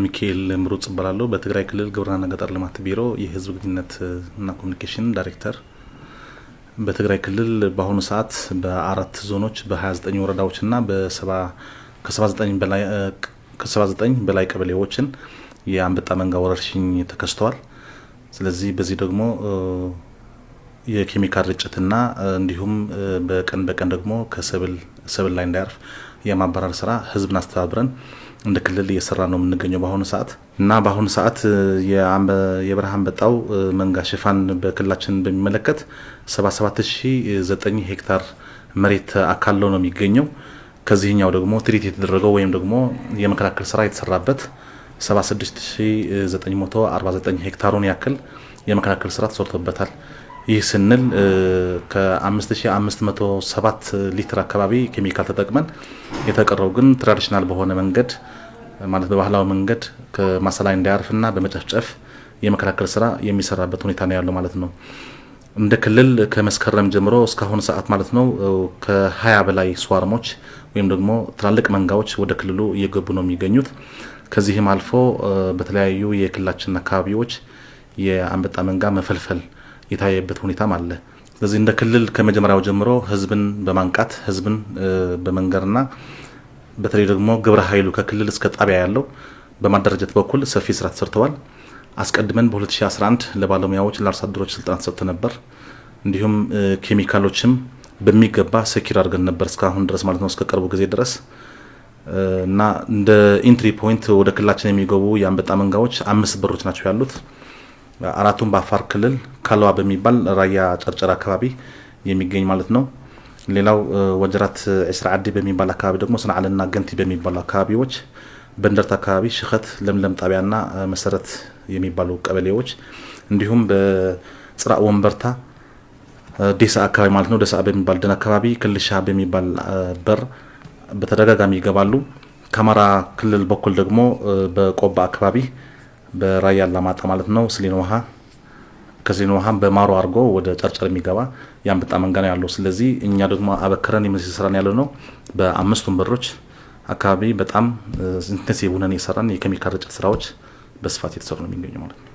ሚካኤል ምሩጽ እባላለሁ። በትግራይ ክልል ግብርናና ገጠር ልማት ቢሮ የህዝብ ግንኙነትና ኮሚኒኬሽን ዳይሬክተር በትግራይ ክልል በአሁኑ ሰዓት በአራት ዞኖች በ29 ወረዳዎች እና ከ79 በላይ ቀበሌዎችን የአንበጣ መንጋ ወረርሽኝ ተከስተዋል። ስለዚህ በዚህ ደግሞ የኬሚካል ርጭትና እንዲሁም በቀን በቀን ደግሞ ከሰብል ሰብል ላይ እንዳያርፍ የማባረር ስራ ህዝብን አስተባብረን እንደ ክልል እየሰራ ነው የምንገኘው በአሁኑ ሰዓት እና በአሁኑ ሰዓት የበረሃ አንበጣው መንጋ ሽፋን በክልላችን በሚመለከት 77009 ሄክታር መሬት አካለው ነው የሚገኘው። ከዚህኛው ደግሞ ትሪት የተደረገው ወይም ደግሞ የመከላከል ስራ የተሰራበት 76949 ሄክታሩን ያክል የመከላከል ስራ ተሰርቶበታል። ይህ ስንል ከ5507 ሊትር አካባቢ ኬሚካል ተጠቅመን የተቀረው ግን ትራዲሽናል በሆነ መንገድ ማለት በባህላዊ መንገድ ከማሳ ላይ እንዳያርፍና በመጨፍጨፍ የመከላከል ስራ የሚሰራበት ሁኔታ ነው ያለው ማለት ነው። እንደ ክልል ከመስከረም ጀምሮ እስካሁን ሰዓት ማለት ነው ከ20 በላይ ስዋርሞች ወይም ደግሞ ትላልቅ መንጋዎች ወደ ክልሉ እየገቡ ነው የሚገኙት። ከዚህም አልፎ በተለያዩ የክልላችን አካባቢዎች የአንበጣ መንጋ መፈልፈል የታየበት ሁኔታም አለ። ስለዚህ እንደ ክልል ከመጀመሪያው ጀምሮ ህዝብን በማንቃት ህዝብን በመንገርና በተለይ ደግሞ ግብረ ኃይሉ ከክልል እስከ ጣቢያ ያለው በማደራጀት በኩል ሰፊ ስራ ተሰርተዋል። አስቀድመን በ2011 ለባለሙያዎች ለአርሶ አደሮች ስልጠና ተሰጥቶ ነበር። እንዲሁም ኬሚካሎችም በሚገባ ሰኪር አድርገን ነበር እስካሁን ድረስ ማለት ነው እስከ ቅርቡ ጊዜ ድረስ እና እንደ entry point ወደ ክልላችን የሚገቡ የአንበጣ መንጋዎች አምስት በሮች ናቸው ያሉት። አራቱም በአፋር ክልል ካልዋ በሚባል ራያ ጨርጨር አካባቢ የሚገኝ ማለት ነው። ሌላው ወጀራት ዕስራ ዓዲ በሚባል አካባቢ ደግሞ ስንዓልና ገንቲ በሚባሉ አካባቢዎች፣ በእንደርታ አካባቢ ሽኸት፣ ለምለም ጣቢያና መሰረት የሚባሉ ቀበሌዎች እንዲሁም በጽራእ ወንበርታ ዴሳ አካባቢ ማለት ነው። ደሳ በሚባል ደን አካባቢ ክልሻ በሚባል በር በተደጋጋሚ ይገባሉ። ከአማራ ክልል በኩል ደግሞ በቆባ አካባቢ በራያ አላማጣ ማለት ነው ስሊን ውሃ ከስሊን ውሃ በማሮ አድርጎ ወደ ጨርጨር የሚገባ የአንበጣ መንጋ ነው ያለው። ስለዚህ እኛ ደግሞ አበክረን የመንግስት ስራን ያለ ነው በአምስቱም በሮች አካባቢ በጣም intensive ሆነን የሰራን የኬሚካል ርጭት ስራዎች በስፋት የተሰሩ ነው የሚገኙ ማለት ነው።